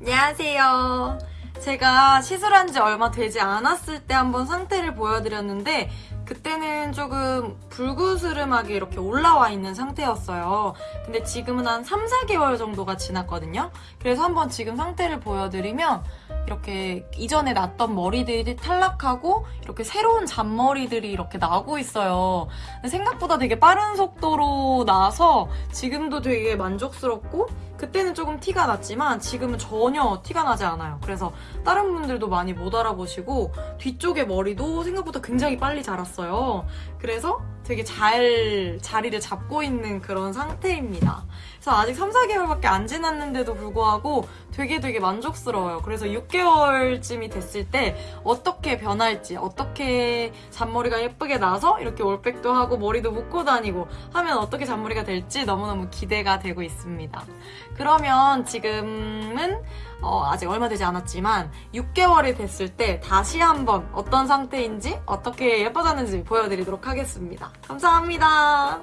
안녕하세요. 제가 시술한 지 얼마 되지 않았을 때 한번 상태를 보여드렸는데 그 때는 조금 불구스름하게 이렇게 올라와 있는 상태였어요. 근데 지금은 한 3, 4개월 정도가 지났거든요. 그래서 한번 지금 상태를 보여드리면 이렇게 이전에 났던 머리들이 탈락하고 이렇게 새로운 잔머리들이 이렇게 나고 있어요. 생각보다 되게 빠른 속도로 나서 지금도 되게 만족스럽고 그때는 조금 티가 났지만 지금은 전혀 티가 나지 않아요. 그래서 다른 분들도 많이 못 알아보시고 뒤쪽에 머리도 생각보다 굉장히 빨리 자랐어 요. 그래서 되게 잘 자리를 잡고 있는 그런 상태입니다. 그래서 아직 3, 4개월밖에 안 지났는데도 불구하고 되게 되게 만족스러워요. 그래서 6개월쯤이 됐을 때 어떻게 변할지, 어떻게 잔머리가 예쁘게 나서 이렇게 올백도 하고 머리도 묶고 다니고 하면 어떻게 잔머리가 될지 너무너무 기대가 되고 있습니다. 그러면 지금은 어, 아직 얼마 되지 않았지만 6개월이 됐을 때 다시 한번 어떤 상태인지 어떻게 예뻐졌는지 보여드리도록 하겠습니다. 감사합니다.